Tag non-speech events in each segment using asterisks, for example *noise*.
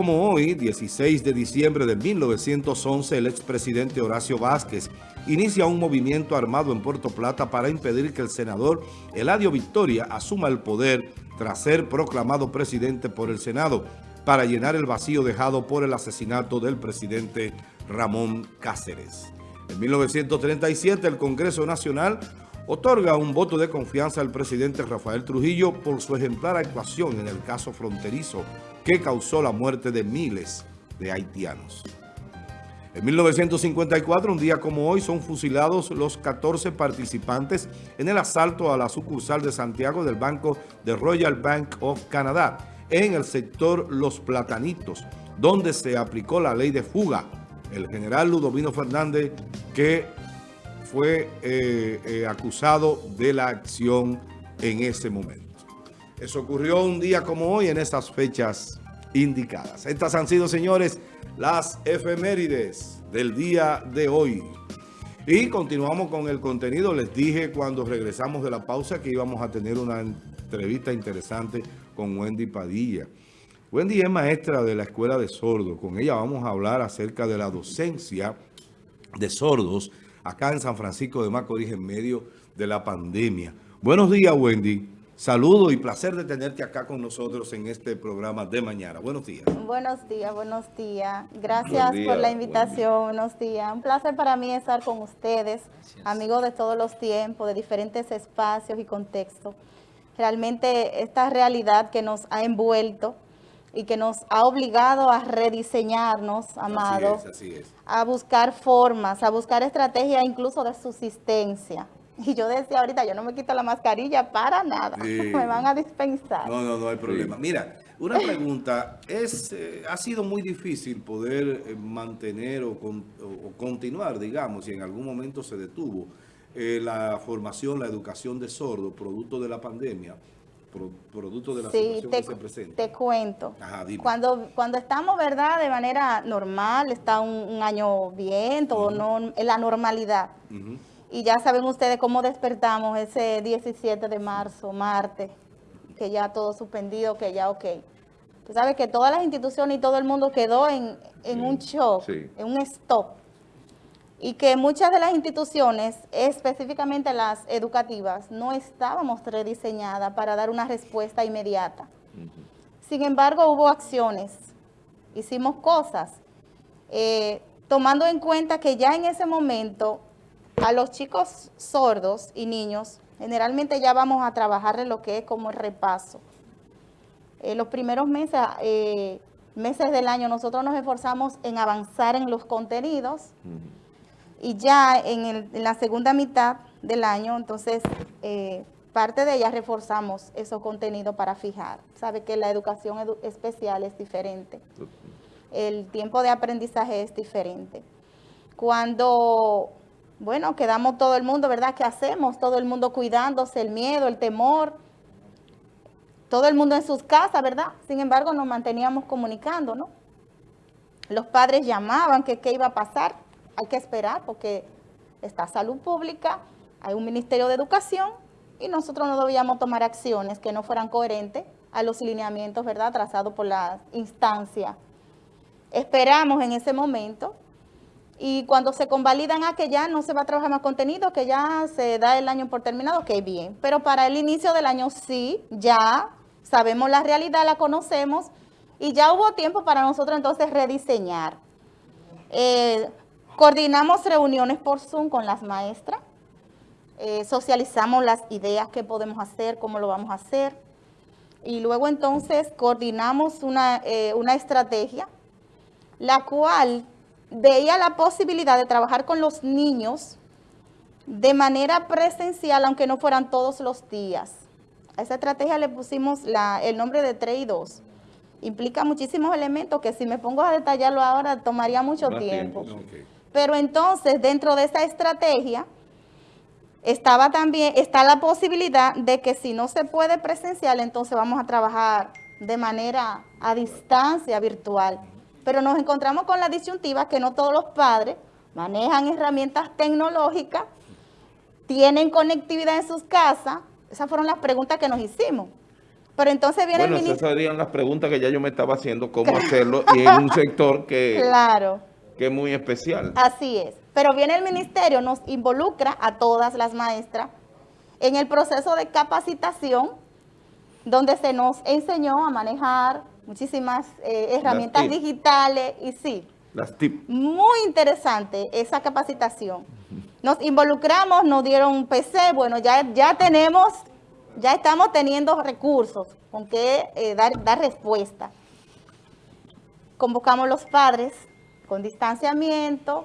Como hoy, 16 de diciembre de 1911, el expresidente Horacio Vázquez inicia un movimiento armado en Puerto Plata para impedir que el senador Eladio Victoria asuma el poder tras ser proclamado presidente por el Senado para llenar el vacío dejado por el asesinato del presidente Ramón Cáceres. En 1937, el Congreso Nacional otorga un voto de confianza al presidente Rafael Trujillo por su ejemplar actuación en el caso fronterizo que causó la muerte de miles de haitianos. En 1954, un día como hoy, son fusilados los 14 participantes en el asalto a la sucursal de Santiago del Banco de Royal Bank of Canada en el sector Los Platanitos, donde se aplicó la ley de fuga. El general Ludovino Fernández, que fue eh, eh, acusado de la acción en ese momento. Eso ocurrió un día como hoy en esas fechas indicadas. Estas han sido, señores, las efemérides del día de hoy. Y continuamos con el contenido. Les dije cuando regresamos de la pausa que íbamos a tener una entrevista interesante con Wendy Padilla. Wendy es maestra de la Escuela de Sordos. Con ella vamos a hablar acerca de la docencia de sordos acá en San Francisco de Macorís en medio de la pandemia. Buenos días, Wendy. Saludo y placer de tenerte acá con nosotros en este programa de mañana. Buenos días. Buenos días, buenos días. Gracias por la invitación. Buenos días. Un placer para mí estar con ustedes, amigos de todos los tiempos, de diferentes espacios y contextos. Realmente esta realidad que nos ha envuelto y que nos ha obligado a rediseñarnos, amados, a buscar formas, a buscar estrategias incluso de subsistencia. Y yo decía ahorita, yo no me quito la mascarilla para nada, *laughs* me van a dispensar. No, no, no hay problema. Mira, una *laughs* pregunta, es eh, ha sido muy difícil poder eh, mantener o, continuar, digamos, si en algún momento se detuvo, eh, la formación, la educación de sordos, producto de la pandemia, producto de la situación que se presenta? te cuento. cuando, cuando estamos, ¿verdad?, de manera normal, está un, año bien, todo no, en la normalidad. Y ya saben ustedes cómo despertamos ese 17 de marzo, martes, que ya todo suspendido, que ya ok. Tú sabes que todas las instituciones y todo el mundo quedó en, un shock, en un stop y que muchas de las instituciones, específicamente las educativas, no estábamos rediseñadas para dar una respuesta inmediata. Sin embargo, hubo acciones, hicimos cosas, eh, tomando en cuenta que ya en ese momento a los chicos sordos y niños, generalmente ya vamos a trabajar en lo que es como el repaso. En los primeros meses, eh, meses del año nosotros nos esforzamos en avanzar en los contenidos, y ya en, la segunda mitad del año, entonces, eh, parte de ella reforzamos esos contenidos para fijar. Sabe que la educación especial es diferente. El tiempo de aprendizaje es diferente. Cuando, bueno, quedamos todo el mundo, ¿verdad? ¿Qué hacemos? Todo el mundo cuidándose, el miedo, el temor, todo el mundo en sus casas, ¿verdad? Sin embargo, nos manteníamos comunicando, ¿no? Los padres llamaban que qué iba a pasar hay que esperar porque está salud pública, hay un Ministerio de Educación y nosotros no debíamos tomar acciones que no fueran coherentes a los lineamientos, ¿verdad?, trazados por la instancia. Esperamos en ese momento y cuando se convalidan a que ya no se va a trabajar más contenido, que ya se da el año por terminado, que bien. Pero para el inicio del año sí, ya sabemos la realidad, la conocemos y ya hubo tiempo para nosotros entonces rediseñar. Eh, Coordinamos reuniones por Zoom con las maestras, eh, socializamos las ideas que podemos hacer, cómo lo vamos a hacer, y luego entonces coordinamos una, eh, una estrategia, la cual veía la posibilidad de trabajar con los niños de manera presencial, aunque no fueran todos los días. A esa estrategia le pusimos la, el nombre de 3 y 2. Implica muchísimos elementos que si me pongo a detallarlo ahora tomaría mucho tiempo. Pero entonces, dentro de esa estrategia, estaba también, está la posibilidad de que si no se puede presencial, entonces vamos a trabajar de manera a distancia virtual. Pero nos encontramos con la disyuntiva que no todos los padres manejan herramientas tecnológicas, tienen conectividad en sus casas. Esas fueron las preguntas que nos hicimos. Pero entonces viene el ministro... Bueno, esas serían las preguntas que ya yo me estaba haciendo, cómo *laughs* hacerlo, y en un sector que, claro. Que es muy especial. Así es. Pero viene el ministerio, nos involucra a todas las maestras en el proceso de capacitación, donde se nos enseñó a manejar muchísimas eh, herramientas digitales y sí, las tip. muy interesante esa capacitación. Nos involucramos, nos dieron un PC, bueno, ya, ya tenemos, ya estamos teniendo recursos con que eh, dar, dar respuesta. Convocamos los padres con distanciamiento,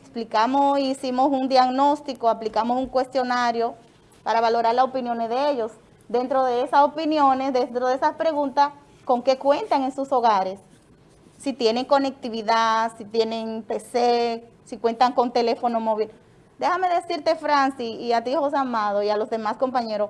explicamos, hicimos un diagnóstico, aplicamos un cuestionario para valorar las opiniones de ellos. Dentro de esas opiniones, dentro de esas preguntas, ¿con qué cuentan en sus hogares? Si tienen conectividad, si tienen PC, si cuentan con teléfono móvil. Déjame decirte, Francis, y a ti, José Amado, y a los demás compañeros,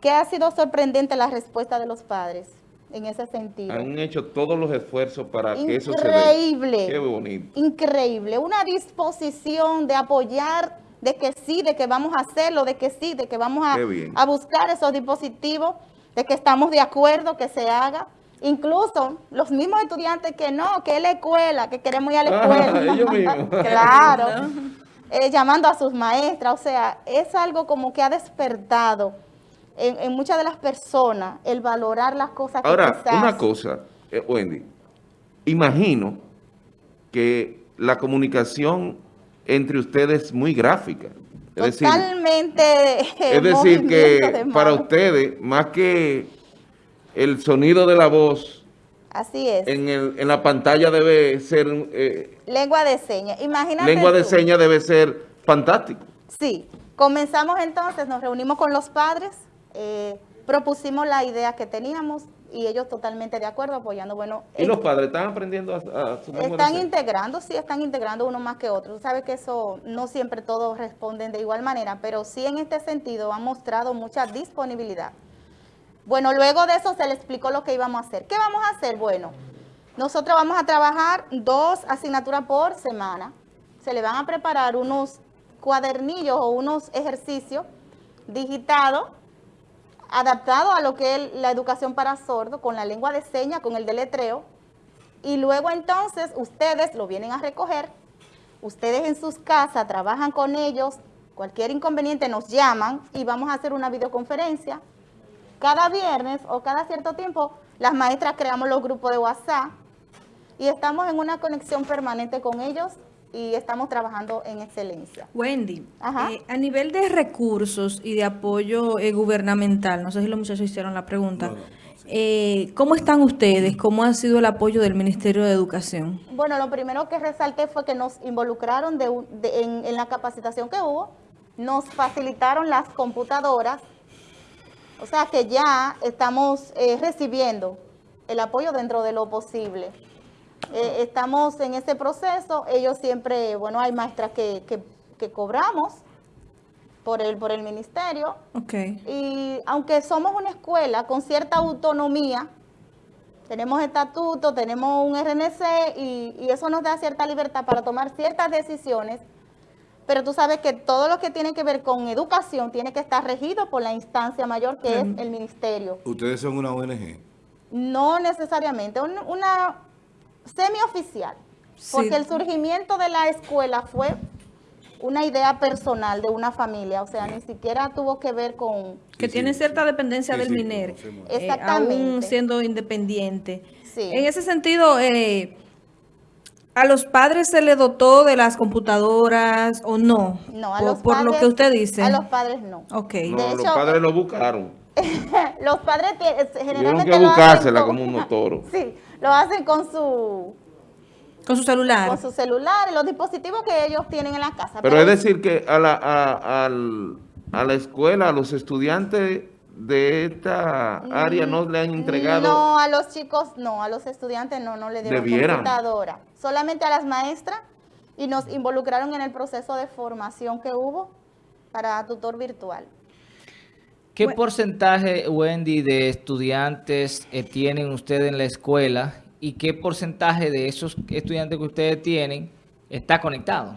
que ha sido sorprendente la respuesta de los padres en ese sentido. Han hecho todos los esfuerzos para que eso se vea. Increíble. Qué bonito. Increíble. Una disposición de apoyar, de que sí, de que vamos a hacerlo, de que sí, de que vamos a, a buscar esos dispositivos, de que estamos de acuerdo que se haga. Incluso los mismos estudiantes que no, que es la escuela, que queremos ir a la escuela. *laughs* ellos mismos. *laughs* claro. *laughs* Eh, llamando a sus maestras, o sea, es algo como que ha despertado en, muchas de las personas el valorar las cosas que Ahora, una cosa, eh, Wendy, imagino que la comunicación entre ustedes es muy gráfica. Es Totalmente. Decir, es decir, que para ustedes, más que el sonido de la voz, Así es. En, el, en la pantalla debe ser... Eh, lengua de señas. Imagínate Lengua de señas debe ser fantástico. Sí. Comenzamos entonces, nos reunimos con los padres, eh, propusimos la idea que teníamos y ellos totalmente de acuerdo, apoyando. Bueno, ¿Y los padres están aprendiendo a, a su Están integrando, sí, están integrando uno más que otro. Tú sabes que eso no siempre todos responden de igual manera, pero sí en este sentido han mostrado mucha disponibilidad. Bueno, luego de eso se le explicó lo que íbamos a hacer. ¿Qué vamos a hacer? Bueno, nosotros vamos a trabajar dos asignaturas por semana. Se le van a preparar unos cuadernillos o unos ejercicios digitados, adaptados a lo que es la educación para sordos, con la lengua de señas, con el deletreo. Y luego entonces ustedes lo vienen a recoger, ustedes en sus casas trabajan con ellos, cualquier inconveniente nos llaman y vamos a hacer una videoconferencia. Cada viernes o cada cierto tiempo, las maestras creamos los grupos de WhatsApp y estamos en una conexión permanente con ellos y estamos trabajando en excelencia. Wendy, eh, a nivel de recursos y de apoyo eh, gubernamental, no sé si los muchachos hicieron la pregunta, eh, ¿cómo están ustedes? ¿Cómo ha sido el apoyo del Ministerio de Educación? Bueno, lo primero que resalté fue que nos involucraron en la capacitación que hubo, nos facilitaron las computadoras, o sea que ya estamos eh, recibiendo el apoyo dentro de lo posible. Eh, estamos en ese proceso, ellos siempre, bueno, hay maestras que, cobramos por el, por el ministerio. Okay. Y aunque somos una escuela con cierta autonomía, tenemos estatuto, tenemos un RNC y, y eso nos da cierta libertad para tomar ciertas decisiones pero tú sabes que todo lo que tiene que ver con educación tiene que estar regido por la instancia mayor que es el ministerio. ¿Ustedes son una ONG? No necesariamente, una semioficial, porque el surgimiento de la escuela fue una idea personal de una familia, o sea, ni siquiera tuvo que ver con... Que tiene cierta dependencia del MINER, Exactamente. aún siendo independiente. En ese sentido... Eh, ¿A los padres se les dotó de las computadoras o no? No, a por, los por lo que usted dice. A los padres no. Ok. No, los padres lo buscaron. *laughs* los padres generalmente Tienen que buscársela como unos toros. *laughs* sí, lo hacen con su... Con su celular. Con su celular, los dispositivos que ellos tienen en la casa. Pero, es decir que a la, a, a la escuela, a los estudiantes de esta área no le han entregado? No, a los chicos no, a los estudiantes no, no le dieron computadora. Solamente a las maestras y nos involucraron en el proceso de formación que hubo para tutor virtual. ¿Qué porcentaje, Wendy, de estudiantes eh, tienen ustedes en la escuela y qué porcentaje de esos estudiantes que ustedes tienen está conectado.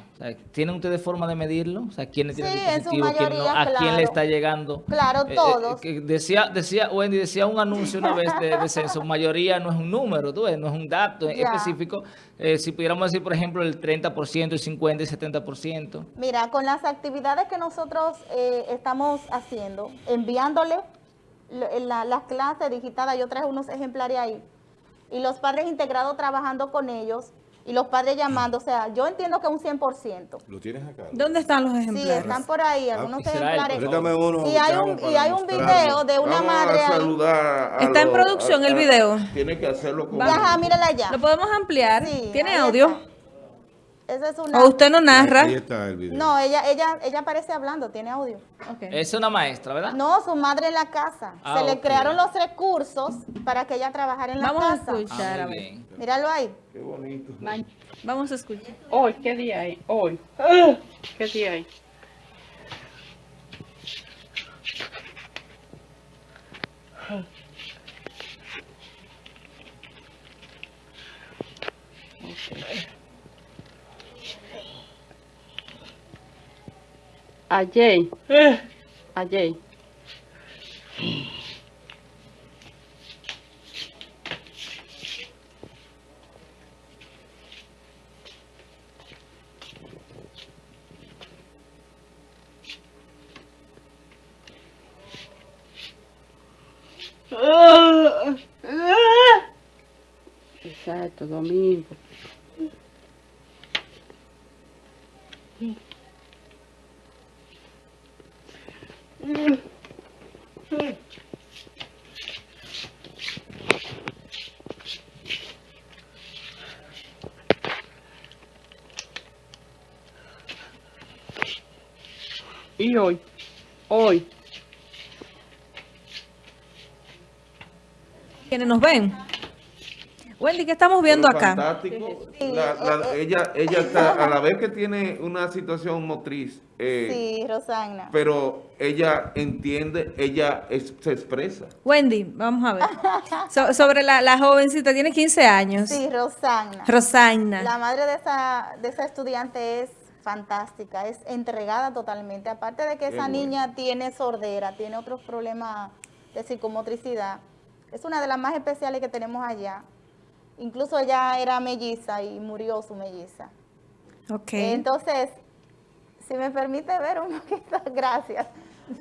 ¿Tienen ustedes forma de medirlo? O sea. ¿quién no? ¿A quién le está llegando? Claro, eh, eh, todos. decía, decía, Wendy, decía un anuncio una vez de, censo, mayoría no es un número, ¿tú ves? no es un dato específico. Eh, si pudiéramos decir, por ejemplo, el 30%, el 50% y 70%. Mira, con las actividades que nosotros estamos haciendo, enviándole las clases digitadas, yo traje unos ejemplares ahí, y los padres integrados trabajando con ellos, y los padres llamando, o sea, yo entiendo que un 100%. ¿Lo tienes acá? ¿Dónde están los ejemplares? Sí, están por ahí, ah, algunos ejemplares. Uno, y hay un, y hay un video de una madre ahí. Está en producción el video. Tiene que hacerlo con... Ajá, mírala allá. ¿Lo podemos ampliar? Sí, ¿Tiene audio? Es una... ¿O usted no narra? Ahí está el video. No, ella, ella, ella aparece hablando, tiene audio. Es una maestra, ¿verdad? No, su madre en la casa. Ah, Se le crearon los recursos para que ella trabajara en la casa. Vamos a escuchar, ah, a ver. Míralo ahí. Qué bonito. Vamos a escuchar. Hoy, ¿qué día hay? Hoy. ¿Qué día hay? Ayer. Ayer. Exacto, Y hoy, hoy. Quienes nos ven. Wendy, ¿qué estamos viendo acá? Fantástico. ella, ella está, a la vez que tiene una situación motriz. Eh, sí, Rosana. Pero ella entiende, ella se expresa. Wendy, vamos a ver. sobre la, jovencita, tiene 15 años. Sí, Rosana. Rosana. La madre de esa, de esa estudiante es fantástica, es entregada totalmente. Aparte de que esa niña tiene sordera, tiene otros problemas de psicomotricidad, es una de las más especiales que tenemos allá. Incluso ella era melliza y murió su melliza. Ok. Entonces, si me permite ver un *laughs* poquito, gracias.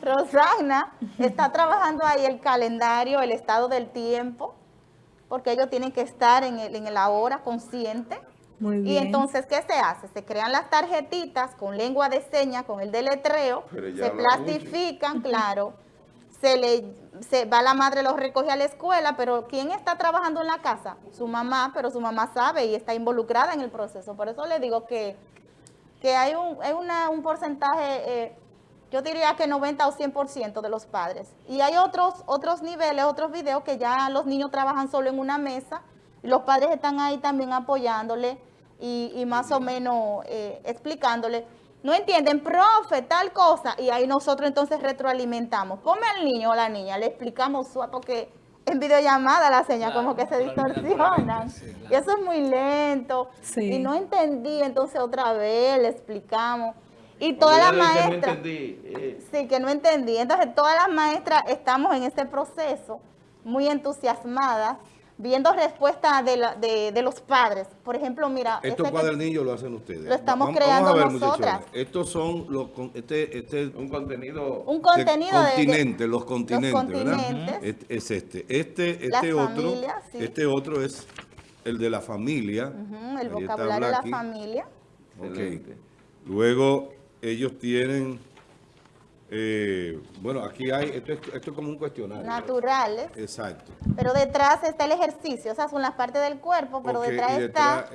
Rosana está trabajando ahí el calendario, el estado del tiempo, porque ellos tienen que estar en, el, en la hora consciente. Muy bien. Y entonces, ¿qué se hace? Se crean las tarjetitas con lengua de señas, con el deletreo, se plastifican, claro, se le se va la madre, los recoge a la escuela, pero ¿quién está trabajando en la casa? Su mamá, pero su mamá sabe y está involucrada en el proceso. Por eso le digo que, que hay un, hay una, un porcentaje, eh, yo diría que 90 o 100% de los padres. Y hay otros, otros niveles, otros videos que ya los niños trabajan solo en una mesa, y los padres están ahí también apoyándole y, y más o menos eh, explicándole no entienden, profe, tal cosa, y ahí nosotros entonces retroalimentamos. Ponme al niño o la niña, le explicamos, porque en videollamada la señal como que se distorsionan. Y eso es muy lento. Y no entendí, entonces otra vez le explicamos. Y todas las maestras... Eh. Sí, que no entendí. Entonces todas las maestras estamos en este proceso muy entusiasmadas viendo respuestas de, de, los padres. Por ejemplo, mira... Estos cuadernillos lo hacen ustedes. Lo estamos creando nosotras. Estos son los... Este, este un contenido... Un contenido de... Continente, los continentes, los continentes. Es, este. Este, este otro... Este otro es el de la familia. el vocabulario de la familia. Ok. Luego ellos tienen eh, bueno, aquí hay, esto es, esto es como un cuestionario. Naturales. Exacto. Pero detrás está el ejercicio, o sea, son las partes del cuerpo, pero detrás, está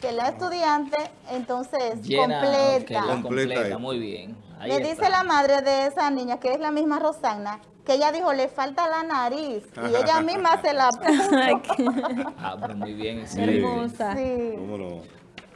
que la estudiante entonces completa. completa. muy bien. Le dice la madre de esa niña, que es la misma Rosana, que ella dijo, le falta la nariz, y ella *laughs* misma se la *laughs* puso. ah, pero muy bien. Hermosa. Sí. ¿Cómo no?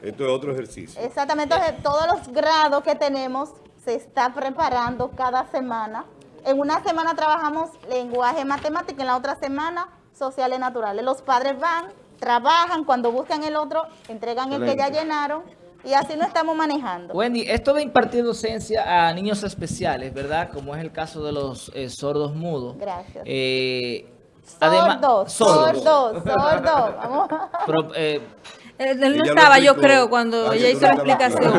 Esto es otro ejercicio. Exactamente, entonces todos los grados que tenemos se está preparando cada semana. En una semana trabajamos lenguaje matemático, en la otra semana sociales naturales. Los padres van, trabajan, cuando buscan el otro, entregan el que ya llenaron Y así no estamos manejando. Wendy, esto de impartir docencia a niños especiales, ¿verdad? Como es el caso de los eh, sordos mudos. Gracias. Eh, sordos, sordos, sordos, Vamos. *laughs* eh, él, no estaba, yo creo, cuando ella hizo la explicación.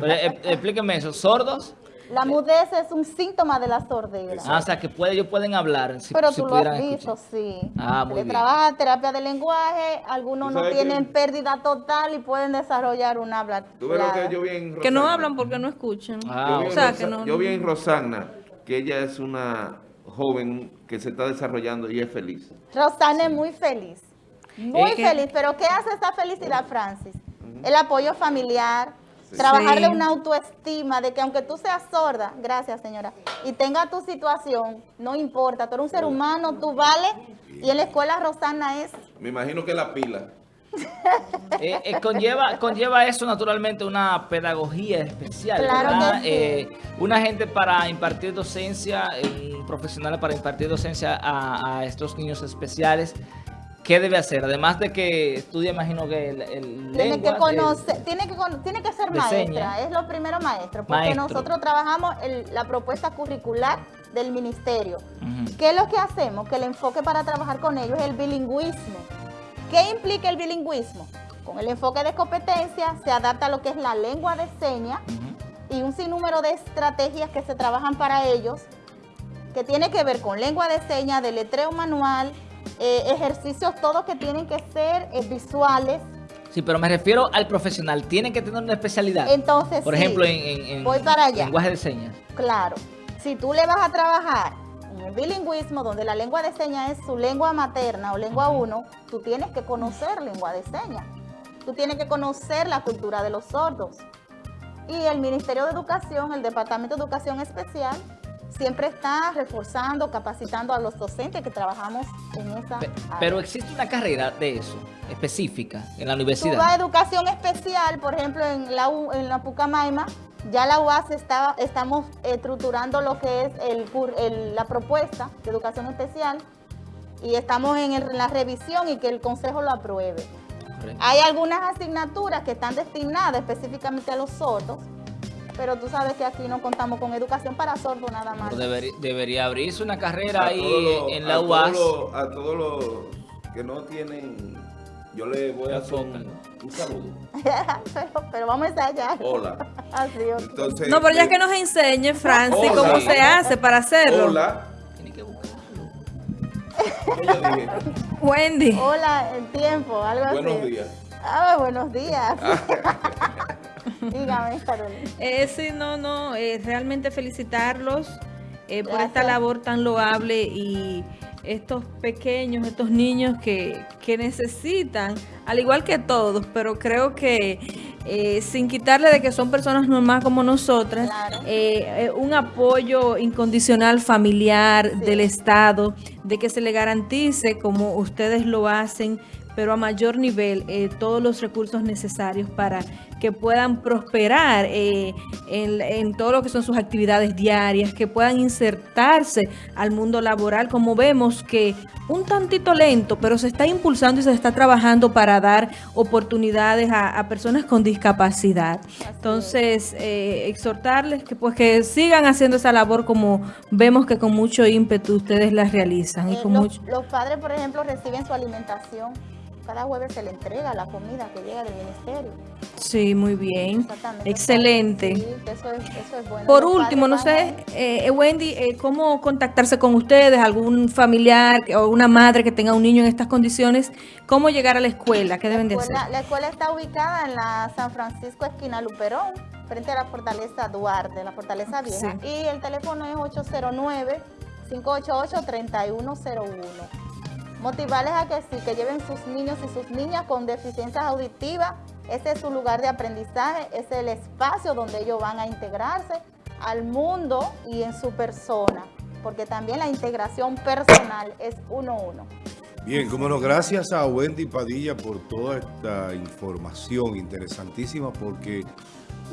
Pero, eh, explíqueme eso, ¿sordos? La mudez es un síntoma de la sordera. Ah, o sea, que puede, ellos pueden hablar. Si, Pero tú lo has visto, sí. Ah, muy bien. trabaja terapia de lenguaje, algunos no tienen pérdida total y pueden desarrollar un habla. ¿Tú ves lo que yo vi en Que no hablan porque no escuchan. Ah, yo, vi o sea, que no, yo vi en Rosana que ella es una joven que se está desarrollando y es feliz. Rosana es muy feliz. Muy feliz. Pero ¿qué hace esta felicidad, Francis? El apoyo familiar, Trabajarle una autoestima de que aunque tú seas sorda, gracias señora, y tenga tu situación, no importa, tú eres un ser humano, tú vales, y en la escuela Rosana es... Me imagino que la pila. Eh, eh, conlleva, conlleva eso naturalmente una pedagogía especial, claro eh, una gente para impartir docencia, un profesional para impartir docencia a, a estos niños especiales, ¿Qué debe hacer? Además de que estudia, imagino que el, tiene que conocer, tiene que tiene que ser maestra, es lo primero maestro, porque nosotros trabajamos la propuesta curricular del ministerio. ¿Qué es lo que hacemos? Que el enfoque para trabajar con ellos es el bilingüismo. ¿Qué implica el bilingüismo? Con el enfoque de competencia se adapta a lo que es la lengua de señas y un sinnúmero de estrategias que se trabajan para ellos que tiene que ver con lengua de señas, de letreo manual, eh, ejercicios todos que tienen que ser eh, visuales. Sí, pero me refiero al profesional. Tiene que tener una especialidad. Entonces, Por ejemplo, en, voy para allá. lenguaje de señas. Claro. Si tú le vas a trabajar en el bilingüismo, donde la lengua de señas es su lengua materna o lengua 1, tú tienes que conocer lengua de señas. Tú tienes que conocer la cultura de los sordos. Y el Ministerio de Educación, el Departamento de Educación Especial, siempre está reforzando, capacitando a los docentes que trabajamos en esa área. Pero existe una carrera de eso, específica, en la universidad. Vas educación especial, por ejemplo, en la, en la Pucamaima, ya la UAS está, estamos estructurando lo que es el, la propuesta de educación especial y estamos en, la revisión y que el consejo lo apruebe. Hay algunas asignaturas que están destinadas específicamente a los sordos, pero tú sabes que aquí no contamos con educación para sordos nada más. Debería, abrirse una carrera ahí en la UAS. a todos los que no tienen, yo le voy a hacer un, saludo. *laughs* pero, vamos a ensayar. Hola. *laughs* Así, Entonces, no, pero ya que nos enseñe, Francis, cómo se hace para hacerlo. Hola. Tiene que buscarlo. Wendy. Hola, en tiempo, algo buenos así. Buenos días. Ah, buenos días. *laughs* Dígame, Carolina. Eh, sí, no, no, eh, realmente felicitarlos eh, por esta labor tan loable y estos pequeños, estos niños que, que necesitan, al igual que todos, pero creo que eh, sin quitarle de que son personas normales como nosotras, un apoyo incondicional familiar del Estado, de que se le garantice, como ustedes lo hacen, pero a mayor nivel, todos los recursos necesarios para que puedan prosperar eh, en, todo lo que son sus actividades diarias, que puedan insertarse al mundo laboral, como vemos que un tantito lento, pero se está impulsando y se está trabajando para dar oportunidades a, personas con discapacidad. Entonces, eh, exhortarles que pues que sigan haciendo esa labor como vemos que con mucho ímpetu ustedes la realizan. y eh, con los, mucho... los padres, por ejemplo, reciben su alimentación cada jueves se le entrega la comida que llega del ministerio. Sí, muy bien. Excelente. Sí, eso es, eso es bueno. Por último, no sé, eh, Wendy, eh, ¿cómo contactarse con ustedes? ¿Algún familiar o una madre que tenga un niño en estas condiciones? ¿Cómo llegar a la escuela? ¿Qué deben de hacer? La escuela está ubicada en la San Francisco, esquina Luperón, frente a la Fortaleza Duarte, la Fortaleza Vieja. Y el teléfono es 809 588 3101 motivarles a que sí, que lleven sus niños y sus niñas con deficiencias auditivas. Ese es su lugar de aprendizaje, es el espacio donde ellos van a integrarse al mundo y en su persona, porque también la integración personal es uno a uno. Bien, como no, gracias a Wendy Padilla por toda esta información interesantísima, porque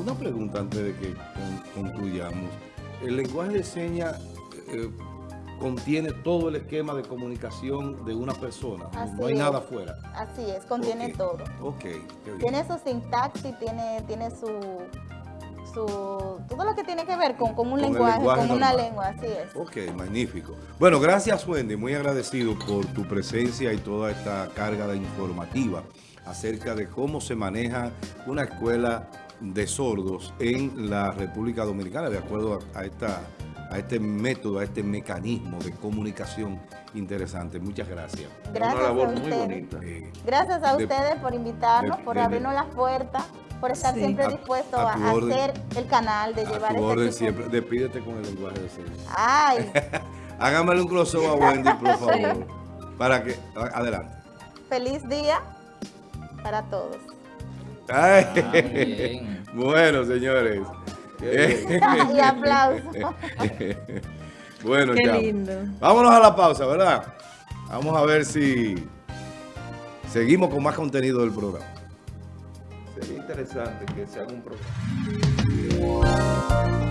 una pregunta antes de que concluyamos. El lenguaje de señas... Eh, contiene todo el esquema de comunicación de una persona. no hay nada afuera. Así es, contiene todo. Ok, Tiene su sintaxis, tiene, tiene su, su, todo lo que tiene que ver con, con un lenguaje, con una lengua, así es. Ok, magnífico. Bueno, gracias Wendy, muy agradecido por tu presencia y toda esta carga de informativa acerca de cómo se maneja una escuela de sordos en la República Dominicana, de acuerdo a, esta, a este método, a este mecanismo de comunicación interesante. Muchas gracias. Gracias Una labor muy bonita. gracias a ustedes por invitarnos, por abrirnos las puertas, por estar siempre dispuesto a, hacer el canal, de llevar tu orden siempre. Despídete con el lenguaje de señas. Ay. *laughs* Hágamele un close a Wendy, por favor. Para que... Adelante. Feliz día para todos. Ah, *laughs* bueno, señores. *laughs* *laughs* y aplauso. *laughs* bueno, Qué lindo. Vámonos a la pausa, ¿verdad? Vamos a ver si seguimos con más contenido del programa. Sería interesante que se haga un programa.